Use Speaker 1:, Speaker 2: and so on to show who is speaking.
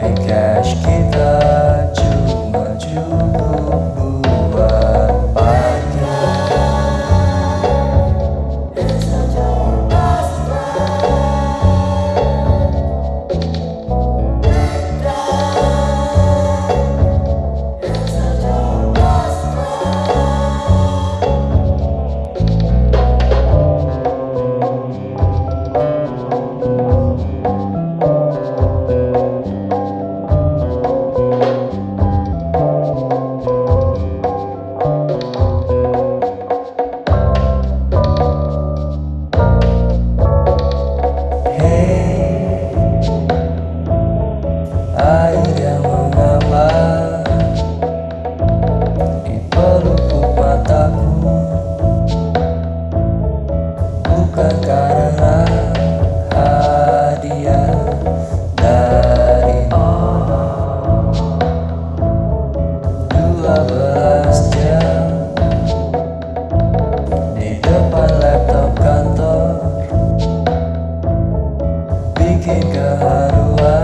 Speaker 1: Cash kita cuma baru